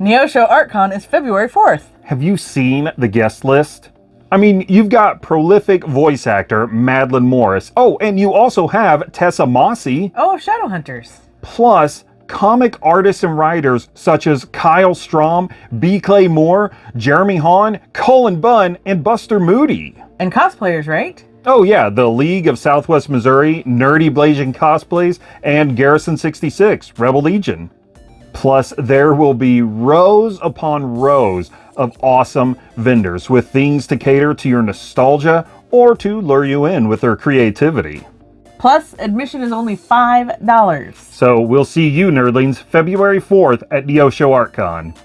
Neosho ArtCon is February 4th. Have you seen the guest list? I mean, you've got prolific voice actor Madeline Morris. Oh, and you also have Tessa Mossey. Oh, Shadowhunters. Plus, comic artists and writers such as Kyle Strahm, B. Clay Moore, Jeremy Haun, Colin Bunn, and Buster Moody. And cosplayers, right? Oh yeah, the League of Southwest Missouri, Nerdy Blazing Cosplays, and Garrison 66, Rebel Legion. Plus, there will be rows upon rows of awesome vendors with things to cater to your nostalgia or to lure you in with their creativity. Plus, admission is only $5. So we'll see you nerdlings February 4th at Neosho ArtCon.